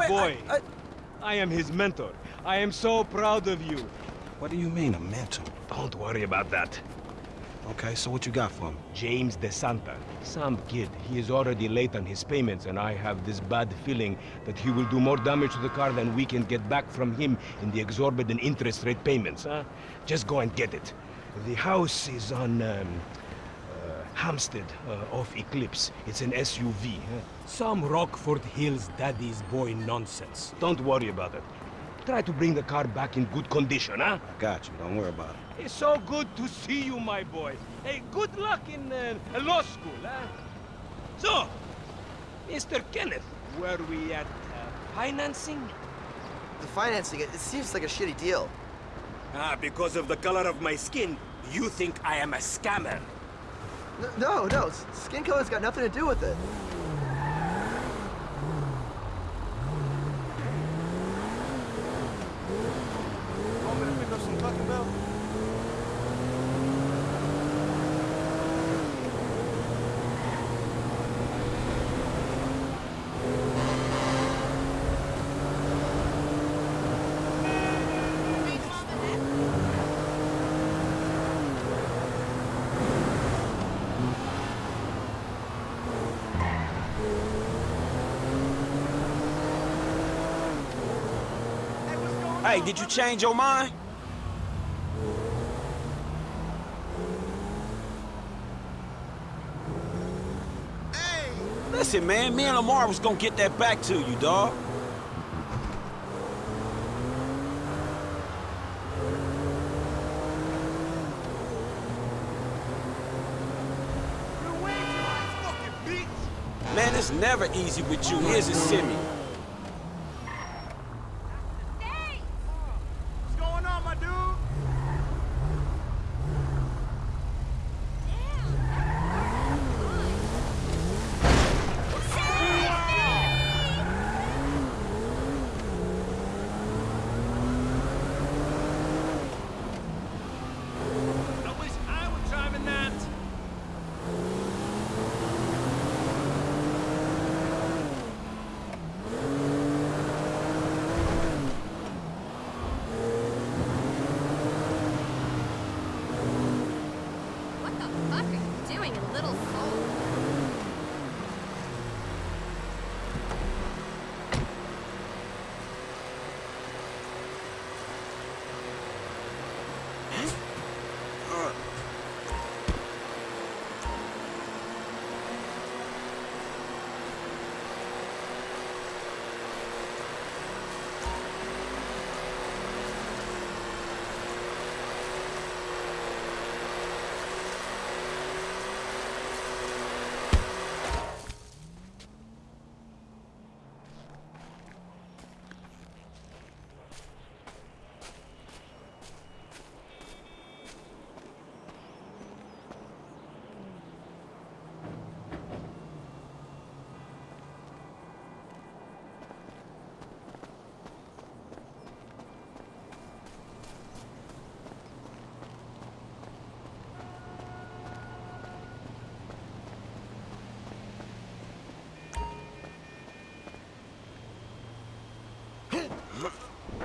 wait, boy. I, I... I am his mentor. I am so proud of you. What do you mean, a mentor? Don't worry about that. Okay, so what you got for him? James DeSanta. Some kid. He is already late on his payments, and I have this bad feeling that he will do more damage to the car than we can get back from him in the exorbitant interest rate payments, huh? Just go and get it. The house is on, um, Hampstead, uh, off Eclipse. It's an SUV, huh? Some Rockford Hills daddy's boy nonsense. Don't worry about it. Try to bring the car back in good condition, huh? I Got you, don't worry about it. It's so good to see you, my boy. Hey, good luck in uh, law school, huh? So, Mr. Kenneth, were we at uh, financing? The financing, it, it seems like a shitty deal. Ah, because of the color of my skin, you think I am a scammer. No, no, skin color's got nothing to do with it. Want me to pick up some Taco Bell? Hey, did you change your mind? Listen, man, me and Lamar was gonna get that back to you, dawg. Man, it's never easy with you, is it, Simi?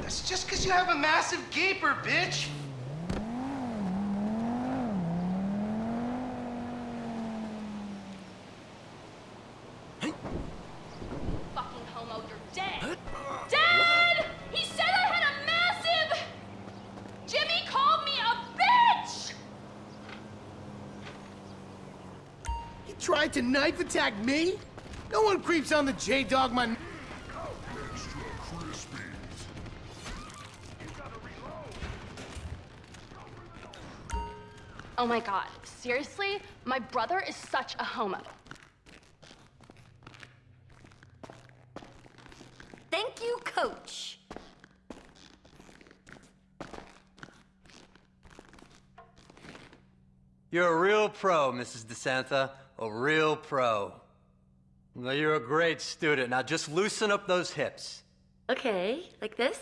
That's just because you have a massive gaper, bitch. Fucking homo, you're dead! Dad! He said I had a massive... Jimmy called me a bitch! He tried to knife attack me? No one creeps on the J-Dog my... Oh my god, seriously? My brother is such a homo. Thank you, coach. You're a real pro, Mrs. DeSanta. A real pro. Well, you're a great student. Now just loosen up those hips. Okay, like this?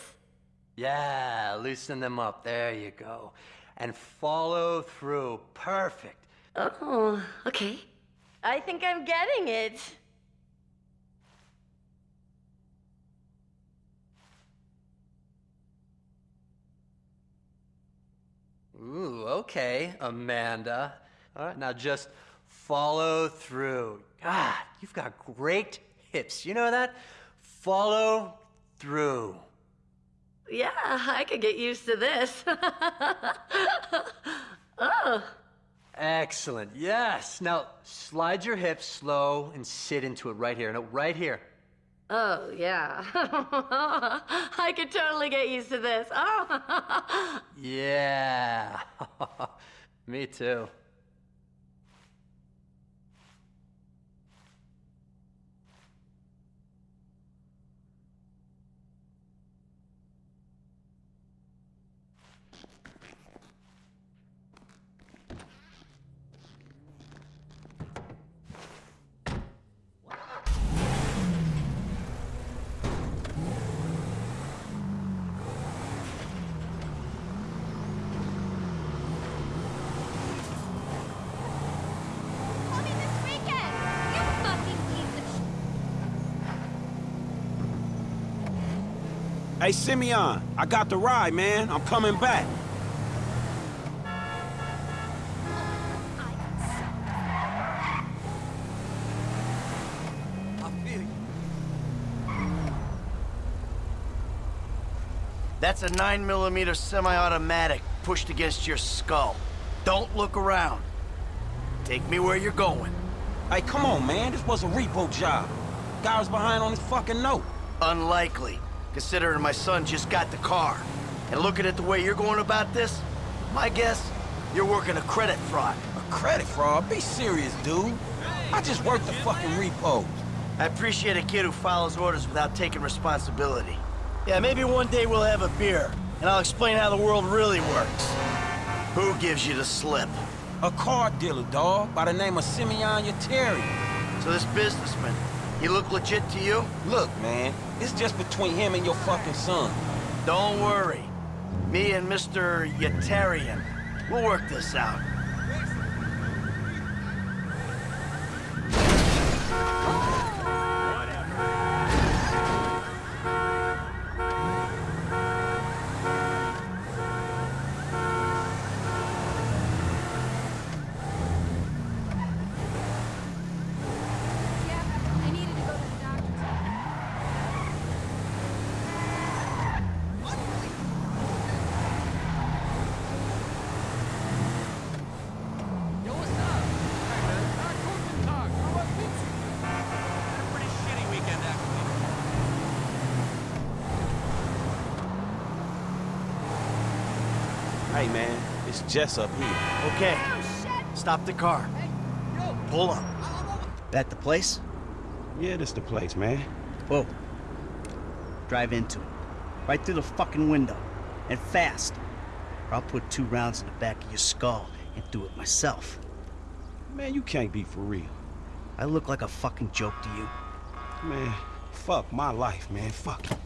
Yeah, loosen them up. There you go and follow through. Perfect. Oh, okay. I think I'm getting it. Ooh, okay, Amanda. All right, now just follow through. God, you've got great hips. You know that? Follow through. Yeah, I could get used to this. oh. Excellent. Yes. Now slide your hips slow and sit into it right here. No, right here. Oh, yeah. I could totally get used to this. Oh. Yeah. Me too. Coming this weekend! You fucking piece of sh- Hey, Simeon, I got the ride, man. I'm coming back. That's a 9mm semi-automatic pushed against your skull. Don't look around. Take me where you're going. Hey, come on, man. This was a repo job. Guy was behind on his fucking note. Unlikely, considering my son just got the car. And looking at the way you're going about this, my guess, you're working a credit fraud. A credit fraud? Be serious, dude. I just worked the fucking repos. I appreciate a kid who follows orders without taking responsibility. Yeah, maybe one day we'll have a beer, and I'll explain how the world really works. Who gives you the slip? A car dealer, dawg, by the name of Simeon Yetarian. So this businessman, he look legit to you? Look, man, it's just between him and your fucking son. Don't worry. Me and Mr. Yetarian, we'll work this out. Yeah, I needed to go to the doctor's. Hey, man, it's Jess up here. Okay, stop the car. Pull up. That the place? Yeah, this the place, man. Whoa. Drive into it. Right through the fucking window. And fast. Or I'll put two rounds in the back of your skull and do it myself. Man, you can't be for real. I look like a fucking joke to you. Man, fuck my life, man. Fuck it.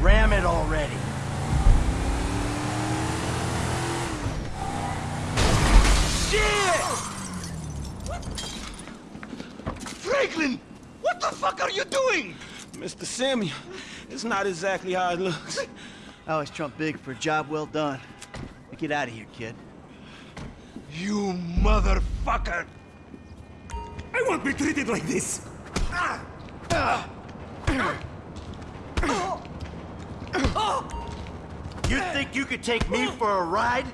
Ram it already. Franklin! What the fuck are you doing? Mr. Samuel, it's not exactly how it looks. I always trump big for a job well done. Now get out of here, kid. You motherfucker! I won't be treated like this! You think you could take me for a ride?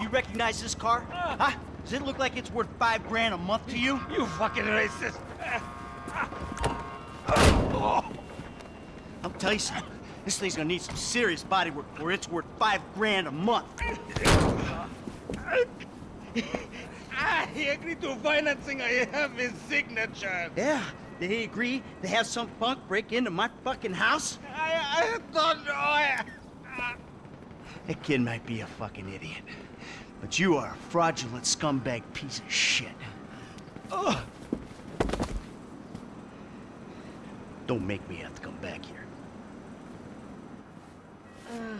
You recognize this car? Huh? Does it look like it's worth five grand a month to you? You fucking racist! I'll tell you something. This thing's gonna need some serious body work before it's worth five grand a month. I agreed to financing. I have his signature. Yeah, they agree to have some punk break into my fucking house? I, I don't know. I, That kid might be a fucking idiot. But you are a fraudulent scumbag piece of shit. Ugh. Don't make me have to come back here. Uh.